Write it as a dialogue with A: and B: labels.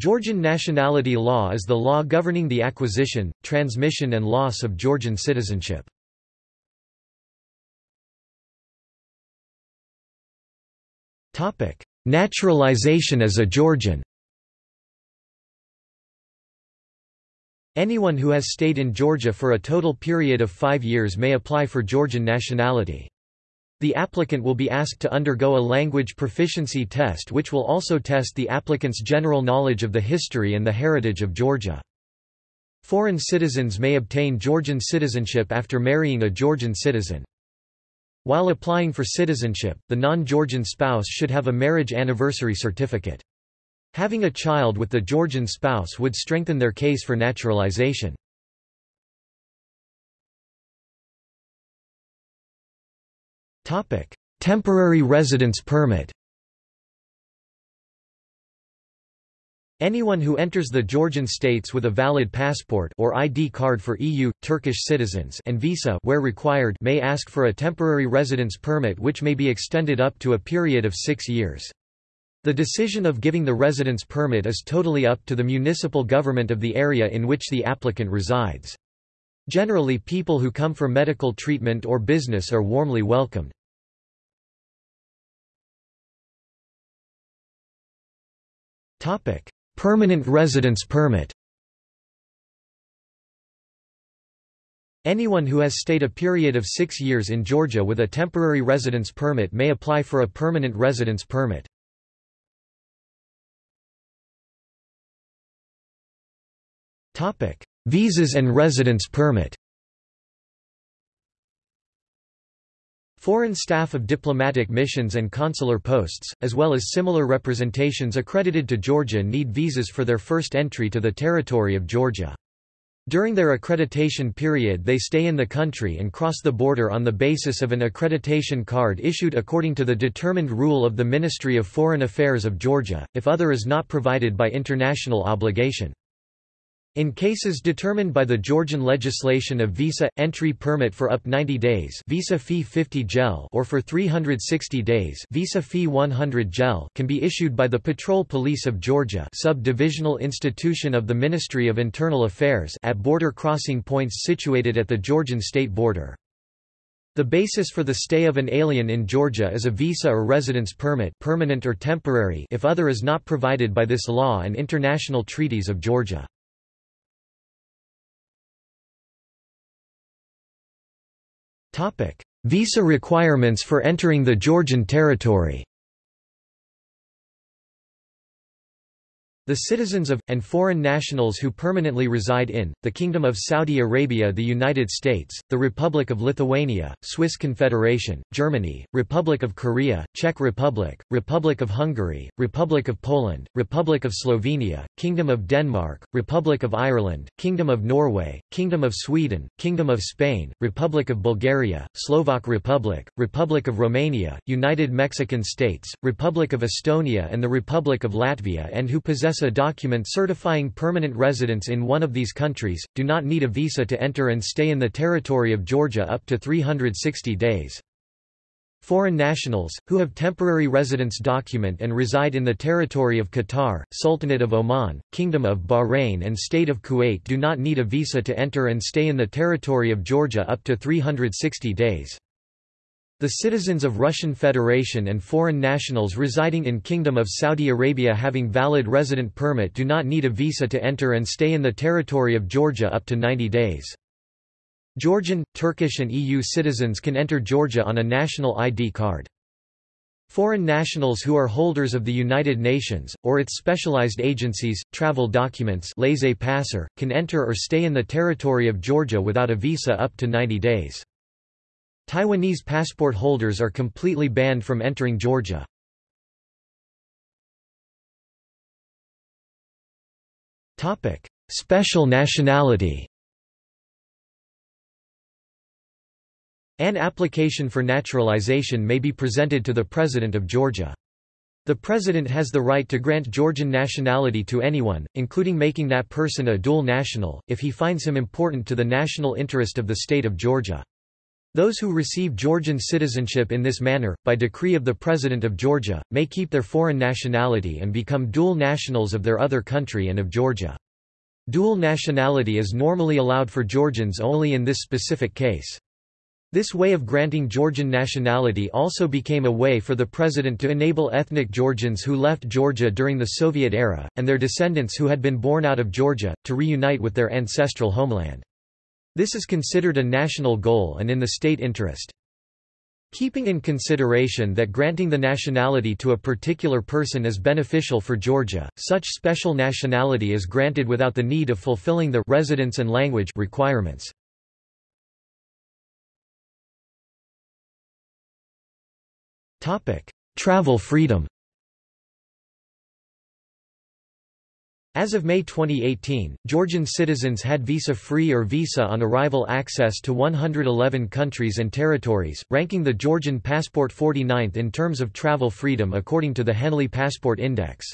A: Georgian nationality law is the law governing the acquisition, transmission and loss of Georgian citizenship. Naturalization as a Georgian Anyone who has stayed in Georgia for a total period of five years may apply for Georgian nationality. The applicant will be asked to undergo a language proficiency test which will also test the applicant's general knowledge of the history and the heritage of Georgia. Foreign citizens may obtain Georgian citizenship after marrying a Georgian citizen. While applying for citizenship, the non-Georgian spouse should have a marriage anniversary certificate. Having a child with the Georgian spouse would strengthen their case for naturalization. Temporary residence permit Anyone who enters the Georgian states with a valid passport or ID card for EU, Turkish citizens and visa where required may ask for a temporary residence permit which may be extended up to a period of six years. The decision of giving the residence permit is totally up to the municipal government of the area in which the applicant resides. Generally people who come for medical treatment or business are warmly welcomed. Permanent residence permit. Anyone who has stayed a period of six years in Georgia with a temporary residence permit may apply for a permanent residence permit. Visas and residence permit Foreign staff of diplomatic missions and consular posts, as well as similar representations accredited to Georgia need visas for their first entry to the territory of Georgia. During their accreditation period they stay in the country and cross the border on the basis of an accreditation card issued according to the determined rule of the Ministry of Foreign Affairs of Georgia, if other is not provided by international obligation. In cases determined by the Georgian legislation of visa entry permit for up 90 days, visa fee 50 gel, or for 360 days, visa fee 100 gel, can be issued by the Patrol Police of Georgia, sub-divisional institution of the Ministry of Internal Affairs, at border crossing points situated at the Georgian state border. The basis for the stay of an alien in Georgia is a visa or residence permit, permanent or temporary, if other is not provided by this law and international treaties of Georgia. Visa requirements for entering the Georgian territory The citizens of, and foreign nationals who permanently reside in, the Kingdom of Saudi Arabia the United States, the Republic of Lithuania, Swiss Confederation, Germany, Republic of Korea, Czech Republic, Republic of Hungary, Republic of Poland, Republic of Slovenia, Kingdom of Denmark, Republic of Ireland, Kingdom of Norway, Kingdom of Sweden, Kingdom of Spain, Republic of Bulgaria, Slovak Republic, Republic of Romania, United Mexican States, Republic of Estonia and the Republic of Latvia and who possess a document certifying permanent residence in one of these countries, do not need a visa to enter and stay in the territory of Georgia up to 360 days. Foreign nationals, who have temporary residence document and reside in the territory of Qatar, Sultanate of Oman, Kingdom of Bahrain and State of Kuwait do not need a visa to enter and stay in the territory of Georgia up to 360 days. The citizens of Russian Federation and foreign nationals residing in Kingdom of Saudi Arabia having valid resident permit do not need a visa to enter and stay in the territory of Georgia up to 90 days. Georgian, Turkish and EU citizens can enter Georgia on a national ID card. Foreign nationals who are holders of the United Nations, or its specialized agencies, travel documents laissez-passer, can enter or stay in the territory of Georgia without a visa up to 90 days. Taiwanese passport holders are completely banned from entering Georgia. Topic: Special nationality An application for naturalization may be presented to the President of Georgia. The President has the right to grant Georgian nationality to anyone, including making that person a dual national, if he finds him important to the national interest of the state of Georgia. Those who receive Georgian citizenship in this manner, by decree of the President of Georgia, may keep their foreign nationality and become dual nationals of their other country and of Georgia. Dual nationality is normally allowed for Georgians only in this specific case. This way of granting Georgian nationality also became a way for the president to enable ethnic Georgians who left Georgia during the Soviet era, and their descendants who had been born out of Georgia, to reunite with their ancestral homeland. This is considered a national goal and in the state interest. Keeping in consideration that granting the nationality to a particular person is beneficial for Georgia, such special nationality is granted without the need of fulfilling the residence and language requirements. Travel freedom As of May 2018, Georgian citizens had visa-free or visa on arrival access to 111 countries and territories, ranking the Georgian passport 49th in terms of travel freedom according to the Henley Passport Index.